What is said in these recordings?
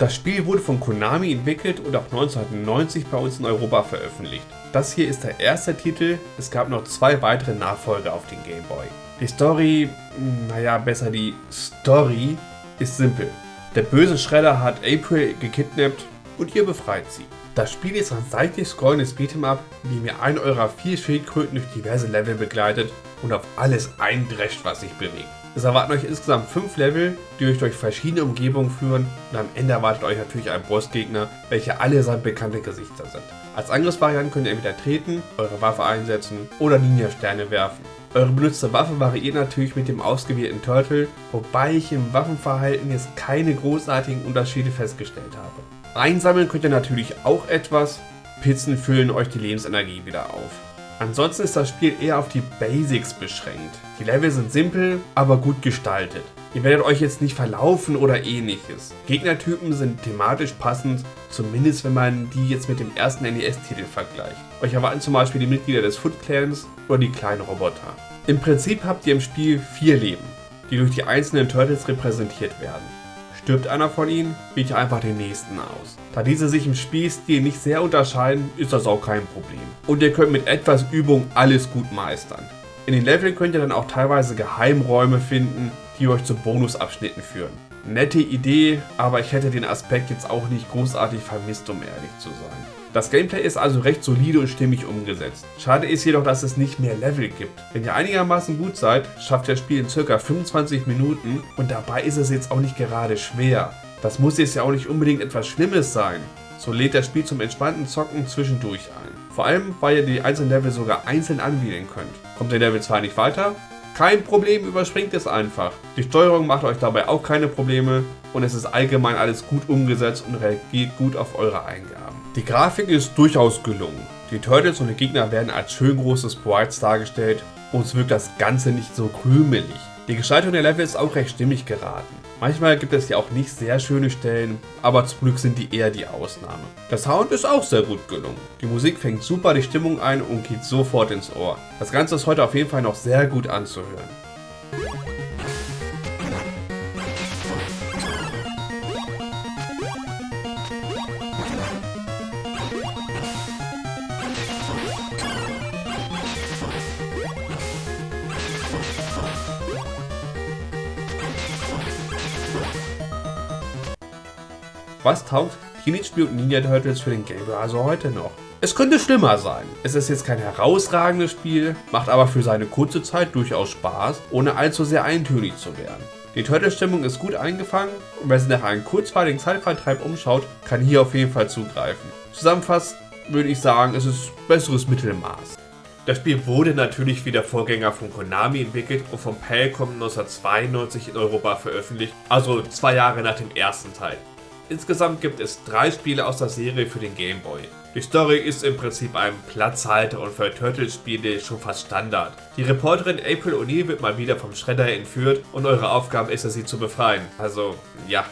Das Spiel wurde von Konami entwickelt und ab 1990 bei uns in Europa veröffentlicht. Das hier ist der erste Titel, es gab noch zwei weitere Nachfolger auf den Game Boy. Die Story, naja besser die Story, ist simpel. Der böse Schredder hat April gekidnappt und ihr befreit sie. Das Spiel ist ein seitlich scrollendes Beat'em Up, in dem ihr einen eurer vier Schildkröten durch diverse Level begleitet und auf alles eindrescht, was sich bewegt. Es erwarten euch insgesamt 5 Level, die euch durch verschiedene Umgebungen führen und am Ende erwartet euch natürlich ein Bossgegner, welche allesamt bekannte Gesichter sind. Als Angriffsvariante könnt ihr entweder treten, eure Waffe einsetzen oder Ninja-Sterne werfen. Eure benutzte Waffe variiert natürlich mit dem ausgewählten Turtle, wobei ich im Waffenverhalten jetzt keine großartigen Unterschiede festgestellt habe. Einsammeln könnt ihr natürlich auch etwas, Pizzen füllen euch die Lebensenergie wieder auf. Ansonsten ist das Spiel eher auf die Basics beschränkt. Die Level sind simpel, aber gut gestaltet. Ihr werdet euch jetzt nicht verlaufen oder ähnliches. Gegnertypen sind thematisch passend, zumindest wenn man die jetzt mit dem ersten NES-Titel vergleicht. Euch erwarten zum Beispiel die Mitglieder des Foot Clans oder die kleinen Roboter. Im Prinzip habt ihr im Spiel vier Leben, die durch die einzelnen Turtles repräsentiert werden. Stirbt einer von ihnen, ihr einfach den nächsten aus. Da diese sich im Spielstil nicht sehr unterscheiden, ist das auch kein Problem. Und ihr könnt mit etwas Übung alles gut meistern. In den Leveln könnt ihr dann auch teilweise Geheimräume finden, die euch zu Bonusabschnitten führen. Nette Idee, aber ich hätte den Aspekt jetzt auch nicht großartig vermisst, um ehrlich zu sein. Das Gameplay ist also recht solide und stimmig umgesetzt. Schade ist jedoch, dass es nicht mehr Level gibt. Wenn ihr einigermaßen gut seid, schafft ihr das Spiel in ca. 25 Minuten und dabei ist es jetzt auch nicht gerade schwer. Das muss jetzt ja auch nicht unbedingt etwas Schlimmes sein. So lädt das Spiel zum entspannten Zocken zwischendurch ein. Vor allem, weil ihr die einzelnen Level sogar einzeln anwählen könnt. Kommt ihr Level 2 nicht weiter? Kein Problem, überspringt es einfach. Die Steuerung macht euch dabei auch keine Probleme und es ist allgemein alles gut umgesetzt und reagiert gut auf eure Eingaben. Die Grafik ist durchaus gelungen. Die Turtles und die Gegner werden als schön große Sprites dargestellt und es wirkt das Ganze nicht so krümelig. Die Gestaltung der Level ist auch recht stimmig geraten. Manchmal gibt es ja auch nicht sehr schöne Stellen, aber zum Glück sind die eher die Ausnahme. Der Sound ist auch sehr gut gelungen. Die Musik fängt super die Stimmung ein und geht sofort ins Ohr. Das Ganze ist heute auf jeden Fall noch sehr gut anzuhören. Was taugt Teenage Mutant Ninja Turtles für den Game Boy also heute noch? Es könnte schlimmer sein. Es ist jetzt kein herausragendes Spiel, macht aber für seine kurze Zeit durchaus Spaß, ohne allzu sehr eintönig zu werden. Die Turtle-Stimmung ist gut eingefangen und wer sich nach einem kurzweiligen Zeitvertreib umschaut, kann hier auf jeden Fall zugreifen. Zusammenfassend würde ich sagen, es ist besseres Mittelmaß. Das Spiel wurde natürlich wie der Vorgänger von Konami entwickelt und von Palcom 1992 in Europa veröffentlicht, also zwei Jahre nach dem ersten Teil. Insgesamt gibt es drei Spiele aus der Serie für den Game Boy. Die Story ist im Prinzip ein Platzhalter und für Turtles-Spiele schon fast Standard. Die Reporterin April O'Neil wird mal wieder vom Schredder entführt und eure Aufgabe ist es, sie zu befreien. Also, ja.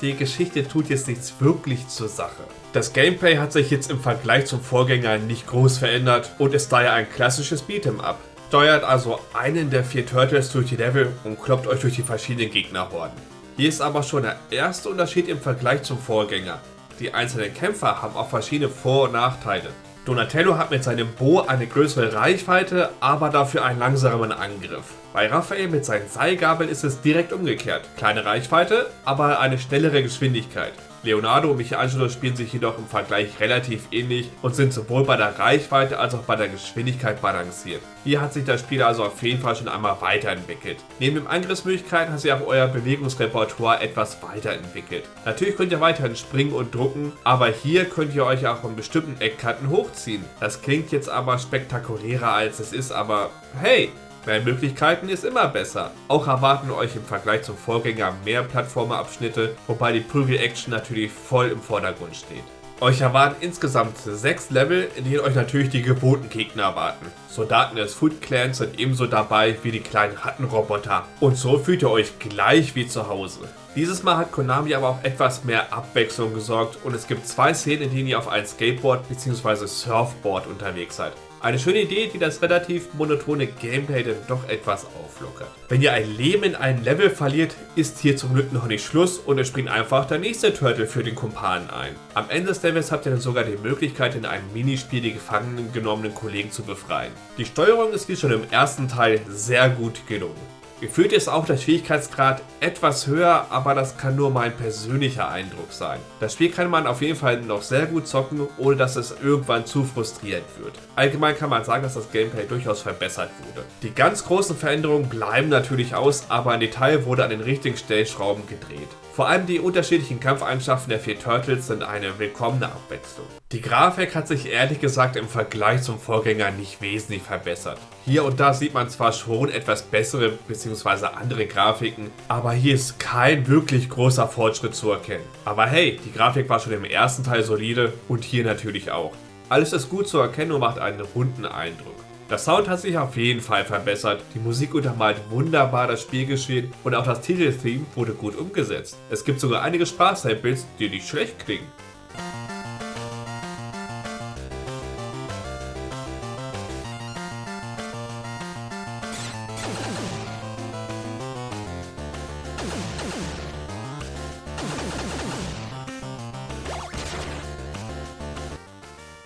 Die Geschichte tut jetzt nichts wirklich zur Sache. Das Gameplay hat sich jetzt im Vergleich zum Vorgänger nicht groß verändert und ist daher ein klassisches Beat'em Up. Steuert also einen der vier Turtles durch die Level und kloppt euch durch die verschiedenen Gegnerhorden. Hier ist aber schon der erste Unterschied im Vergleich zum Vorgänger. Die einzelnen Kämpfer haben auch verschiedene Vor- und Nachteile. Donatello hat mit seinem Bo eine größere Reichweite, aber dafür einen langsamen Angriff. Bei Raphael mit seinen Seilgabeln ist es direkt umgekehrt. Kleine Reichweite, aber eine schnellere Geschwindigkeit. Leonardo und Michelangelo spielen sich jedoch im Vergleich relativ ähnlich und sind sowohl bei der Reichweite als auch bei der Geschwindigkeit balanciert. Hier hat sich das Spiel also auf jeden Fall schon einmal weiterentwickelt. Neben den Angriffsmöglichkeiten hat sich auch euer Bewegungsrepertoire etwas weiterentwickelt. Natürlich könnt ihr weiterhin springen und drucken, aber hier könnt ihr euch auch an bestimmten Eckkanten hochziehen. Das klingt jetzt aber spektakulärer als es ist, aber hey, Mehr Möglichkeiten ist immer besser. Auch erwarten euch im Vergleich zum Vorgänger mehr Plattformerabschnitte, wobei die Prügel-Action natürlich voll im Vordergrund steht. Euch erwarten insgesamt 6 Level, in denen euch natürlich die gewohnten Gegner erwarten. Soldaten des Foot Clans sind ebenso dabei wie die kleinen Rattenroboter. Und so fühlt ihr euch gleich wie zu Hause. Dieses Mal hat Konami aber auch etwas mehr Abwechslung gesorgt und es gibt zwei Szenen, in denen ihr auf einem Skateboard bzw. Surfboard unterwegs seid. Eine schöne Idee, die das relativ monotone Gameplay dann doch etwas auflockert. Wenn ihr ein Leben in einem Level verliert, ist hier zum Glück noch nicht Schluss und es springt einfach der nächste Turtle für den Kumpanen ein. Am Ende des Levels habt ihr dann sogar die Möglichkeit, in einem Minispiel die gefangen genommenen Kollegen zu befreien. Die Steuerung ist wie schon im ersten Teil sehr gut gelungen. Gefühlt ist auch der Schwierigkeitsgrad etwas höher, aber das kann nur mein persönlicher Eindruck sein. Das Spiel kann man auf jeden Fall noch sehr gut zocken, ohne dass es irgendwann zu frustrierend wird. Allgemein kann man sagen, dass das Gameplay durchaus verbessert wurde. Die ganz großen Veränderungen bleiben natürlich aus, aber ein Detail wurde an den richtigen Stellschrauben gedreht. Vor allem die unterschiedlichen Kampfeigenschaften der vier Turtles sind eine willkommene Abwechslung. Die Grafik hat sich ehrlich gesagt im Vergleich zum Vorgänger nicht wesentlich verbessert. Hier und da sieht man zwar schon etwas bessere bzw. andere Grafiken, aber hier ist kein wirklich großer Fortschritt zu erkennen. Aber hey, die Grafik war schon im ersten Teil solide und hier natürlich auch. Alles ist gut zu erkennen und macht einen runden Eindruck. Der Sound hat sich auf jeden Fall verbessert, die Musik untermalt wunderbar das Spielgeschehen und auch das Titeltheme wurde gut umgesetzt. Es gibt sogar einige Sprachsamples, die nicht schlecht klingen.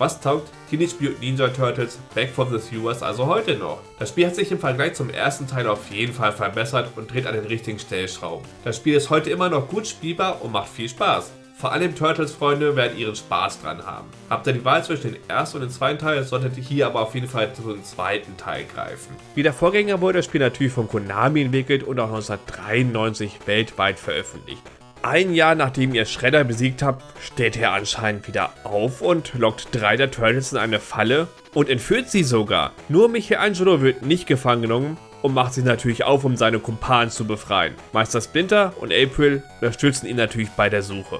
Was taugt Teenage Mutant Ninja Turtles Back from the Sewers also heute noch? Das Spiel hat sich im Vergleich zum ersten Teil auf jeden Fall verbessert und dreht an den richtigen Stellschrauben. Das Spiel ist heute immer noch gut spielbar und macht viel Spaß. Vor allem Turtles-Freunde werden ihren Spaß dran haben. Habt ihr die Wahl zwischen dem ersten und dem zweiten Teil, solltet ihr hier aber auf jeden Fall zu dem zweiten Teil greifen. Wie der Vorgänger wurde das Spiel natürlich von Konami entwickelt und auch 1993 weltweit veröffentlicht. Ein Jahr nachdem ihr Shredder besiegt habt, steht er anscheinend wieder auf und lockt drei der Turtles in eine Falle und entführt sie sogar. Nur Michelangelo wird nicht gefangen genommen und macht sich natürlich auf, um seine Kumpanen zu befreien. Meister Splinter und April unterstützen ihn natürlich bei der Suche.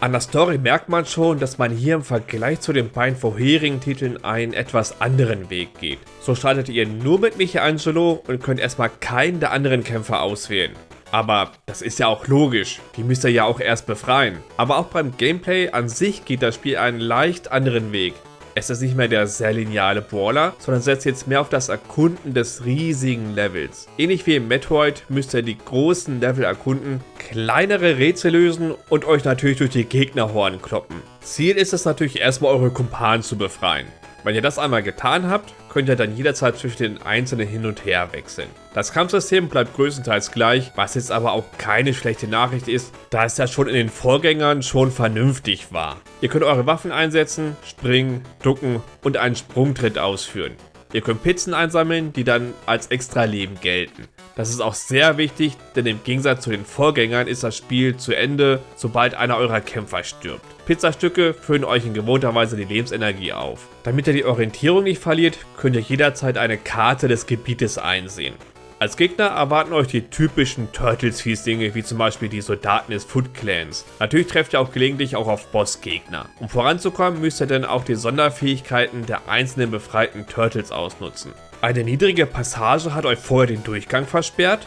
An der Story merkt man schon, dass man hier im Vergleich zu den beiden vorherigen Titeln einen etwas anderen Weg geht. So startet ihr nur mit Michelangelo und könnt erstmal keinen der anderen Kämpfer auswählen. Aber das ist ja auch logisch, die müsst ihr ja auch erst befreien. Aber auch beim Gameplay an sich geht das Spiel einen leicht anderen Weg. Es ist nicht mehr der sehr lineare Brawler, sondern setzt jetzt mehr auf das Erkunden des riesigen Levels. Ähnlich wie im Metroid müsst ihr die großen Level erkunden, kleinere Rätsel lösen und euch natürlich durch die Gegnerhorn kloppen. Ziel ist es natürlich erstmal eure Kumpanen zu befreien. Wenn ihr das einmal getan habt, könnt ihr dann jederzeit zwischen den einzelnen hin und her wechseln. Das Kampfsystem bleibt größtenteils gleich, was jetzt aber auch keine schlechte Nachricht ist, da es ja schon in den Vorgängern schon vernünftig war. Ihr könnt eure Waffen einsetzen, springen, ducken und einen Sprungtritt ausführen. Ihr könnt Pizzen einsammeln, die dann als extra Leben gelten. Das ist auch sehr wichtig, denn im Gegensatz zu den Vorgängern ist das Spiel zu Ende, sobald einer eurer Kämpfer stirbt. Pizzastücke füllen euch in gewohnter Weise die Lebensenergie auf. Damit ihr die Orientierung nicht verliert, könnt ihr jederzeit eine Karte des Gebietes einsehen. Als Gegner erwarten euch die typischen Turtles-Fieslinge, wie zum Beispiel die Soldaten des Foot Clans. Natürlich trefft ihr auch gelegentlich auch auf Bossgegner. Um voranzukommen, müsst ihr dann auch die Sonderfähigkeiten der einzelnen befreiten Turtles ausnutzen. Eine niedrige Passage hat euch vorher den Durchgang versperrt?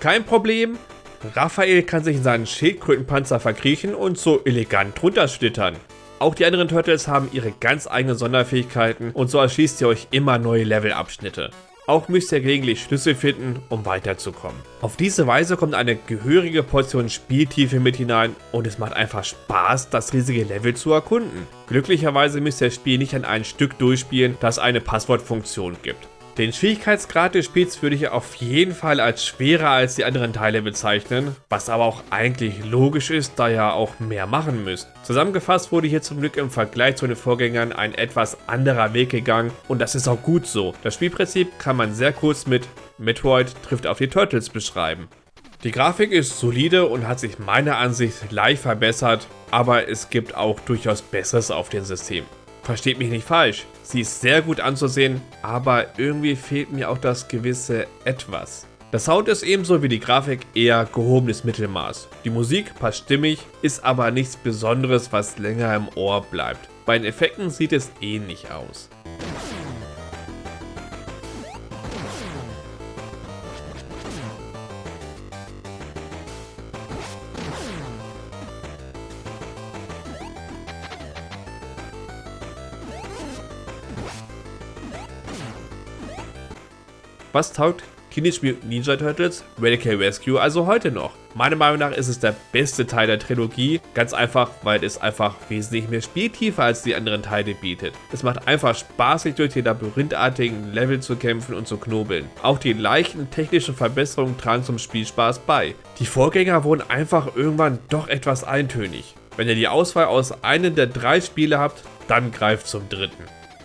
Kein Problem. Raphael kann sich in seinen Schildkrötenpanzer verkriechen und so elegant runterschlittern. Auch die anderen Turtles haben ihre ganz eigenen Sonderfähigkeiten und so erschließt ihr euch immer neue Levelabschnitte. Auch müsst ihr gelegentlich Schlüssel finden, um weiterzukommen. Auf diese Weise kommt eine gehörige Portion Spieltiefe mit hinein und es macht einfach Spaß, das riesige Level zu erkunden. Glücklicherweise müsst ihr das Spiel nicht an ein Stück durchspielen, das eine Passwortfunktion gibt. Den Schwierigkeitsgrad des Spiels würde ich auf jeden Fall als schwerer als die anderen Teile bezeichnen, was aber auch eigentlich logisch ist, da ihr auch mehr machen müsst. Zusammengefasst wurde hier zum Glück im Vergleich zu den Vorgängern ein etwas anderer Weg gegangen und das ist auch gut so. Das Spielprinzip kann man sehr kurz mit Metroid trifft auf die Turtles beschreiben. Die Grafik ist solide und hat sich meiner Ansicht leicht verbessert, aber es gibt auch durchaus Besseres auf dem System. Versteht mich nicht falsch, sie ist sehr gut anzusehen, aber irgendwie fehlt mir auch das gewisse Etwas. Der Sound ist ebenso wie die Grafik eher gehobenes Mittelmaß. Die Musik passt stimmig, ist aber nichts Besonderes, was länger im Ohr bleibt. Bei den Effekten sieht es ähnlich aus. Was taugt Teenage Mutant Ninja Turtles Radical Rescue also heute noch? Meiner Meinung nach ist es der beste Teil der Trilogie, ganz einfach, weil es einfach wesentlich mehr Spieltiefe als die anderen Teile bietet. Es macht einfach Spaß, sich durch die labyrinthartigen Level zu kämpfen und zu knobeln. Auch die leichten technischen Verbesserungen tragen zum Spielspaß bei. Die Vorgänger wurden einfach irgendwann doch etwas eintönig. Wenn ihr die Auswahl aus einem der drei Spiele habt, dann greift zum dritten.